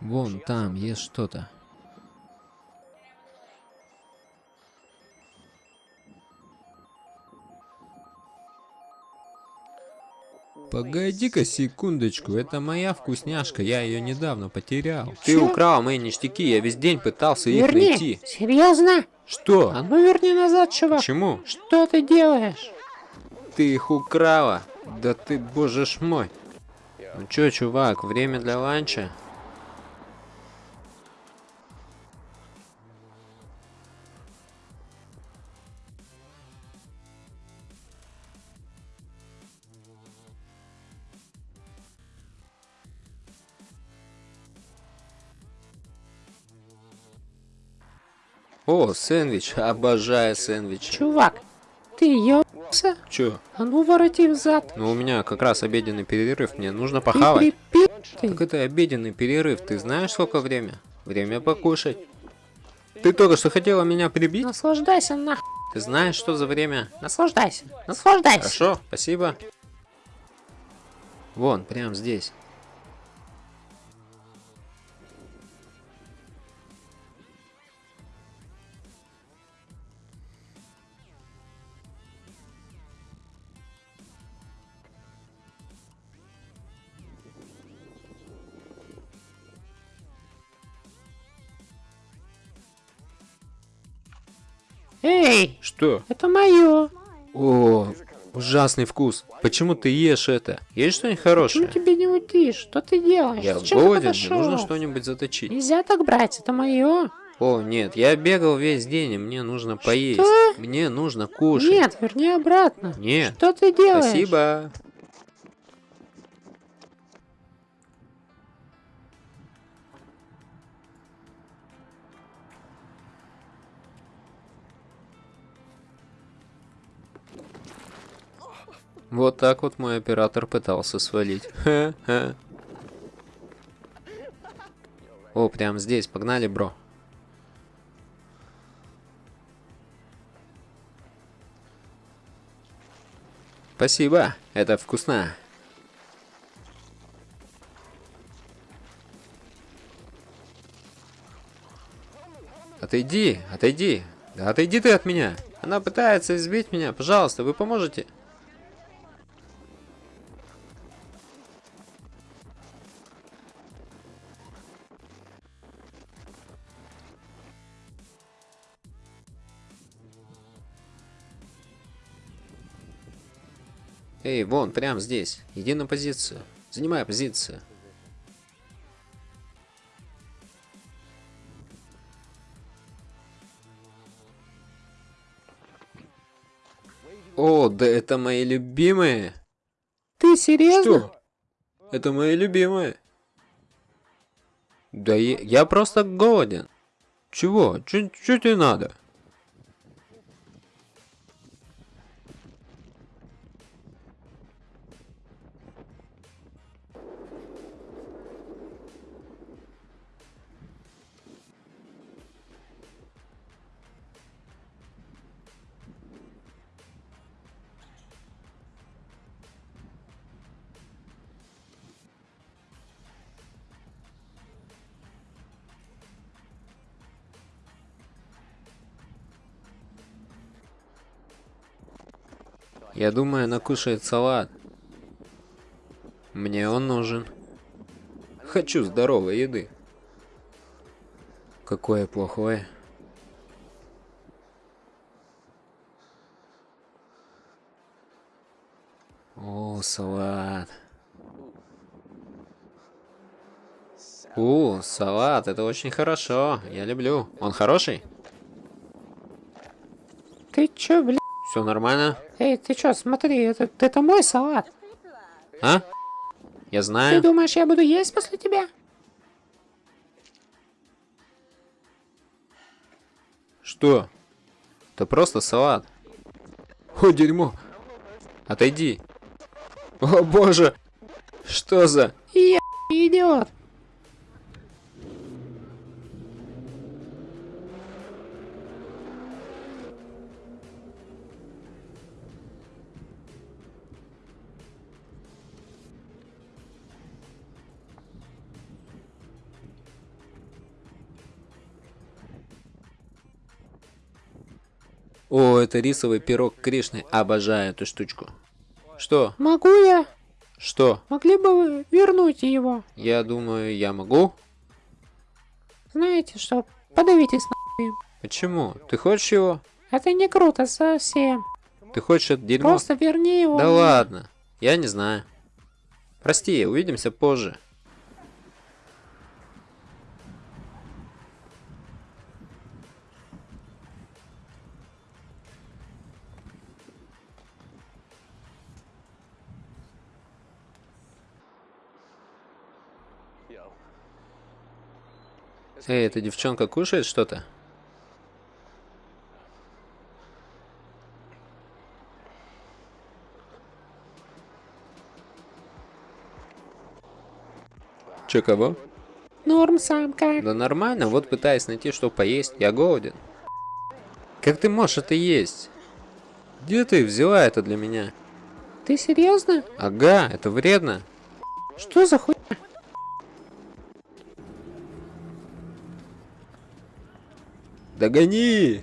Вон там есть что-то. Погоди-ка секундочку, это моя вкусняшка, я ее недавно потерял. Ты Чё? украл мои ништяки, я весь день пытался их Верни! найти. Серьезно? Что? А ну верни назад, чувак. Почему? Что ты делаешь? Ты их украла? Да ты, боже ж мой. Ну чё, чувак, время для ланча? О, сэндвич, обожаю сэндвичи. Чувак, ты ёбся? Чё? А ну вороти взад. Ну у меня как раз обеденный перерыв, мне нужно Ты похавать. припи***тый. Так это обеденный перерыв, ты знаешь сколько время? Время покушать. Ты только что хотела меня прибить? Наслаждайся нахуй. Ты знаешь, что за время? Наслаждайся. Наслаждайся. Хорошо, спасибо. Вон, прям здесь. Эй, Что? это мое. О, ужасный вкус. Почему ты ешь это? Есть что-нибудь Почему хорошее? тебе не уйти? Что ты делаешь? Я Зачем голоден, мне нужно что-нибудь заточить. Нельзя так брать, это мое. О, нет, я бегал весь день, и мне нужно поесть. Что? Мне нужно кушать. Нет, верни обратно. Нет. Что ты делаешь? Спасибо. Вот так вот мой оператор пытался свалить. О, прям здесь, погнали, бро. Спасибо, это вкусно. Отойди, отойди. Да отойди ты от меня. Она пытается избить меня. Пожалуйста, вы поможете? Эй, вон, прям здесь. Иди на позицию. Занимай позицию. О, да это мои любимые. Ты серьезно? Что? Это мои любимые. Да я, я просто голоден. Чего? Чё, чё тебе надо? Я думаю, она кушает салат. Мне он нужен. Хочу здоровой еды. Какое плохое. О, салат. О, салат, это очень хорошо. Я люблю. Он хороший? Ты чё, бля? Все нормально? Эй, ты чё, смотри, это, это мой салат. А? Я Ты знаю. думаешь, я буду есть после тебя? Что? Это просто салат. О, дерьмо. Отойди. О, боже. Что за... Я идиот. О, это рисовый пирог Кришны. Обожаю эту штучку. Что? Могу я? Что? Могли бы вы вернуть его? Я думаю, я могу? Знаете что? Подавитесь на Почему? Ты хочешь его? Это не круто совсем. Ты хочешь это дерьмо? Просто верни его. Да мне. ладно. Я не знаю. Прости, увидимся позже. Эй, эта девчонка кушает что-то? Че, кого? Норм самка. Да нормально, вот пытаюсь найти, что поесть. Я голоден. Как ты можешь это есть? Где ты взяла это для меня? Ты серьезно? Ага, это вредно. Что за хуй? Догони!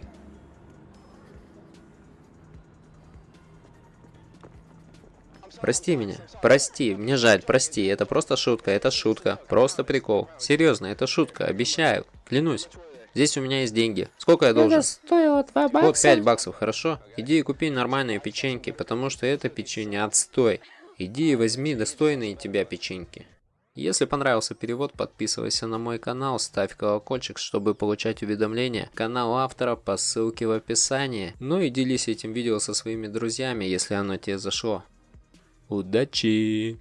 Прости меня. Прости, мне жаль, прости. Это просто шутка, это шутка. Просто прикол. Серьезно, это шутка, обещаю. Клянусь. Здесь у меня есть деньги. Сколько я должен? Это стоило 2 бакса. Вот 5 баксов, хорошо? Иди и купи нормальные печеньки, потому что это печенье отстой. Иди и возьми достойные тебя печеньки. Если понравился перевод, подписывайся на мой канал, ставь колокольчик, чтобы получать уведомления. Канал автора по ссылке в описании. Ну и делись этим видео со своими друзьями, если оно тебе зашло. Удачи!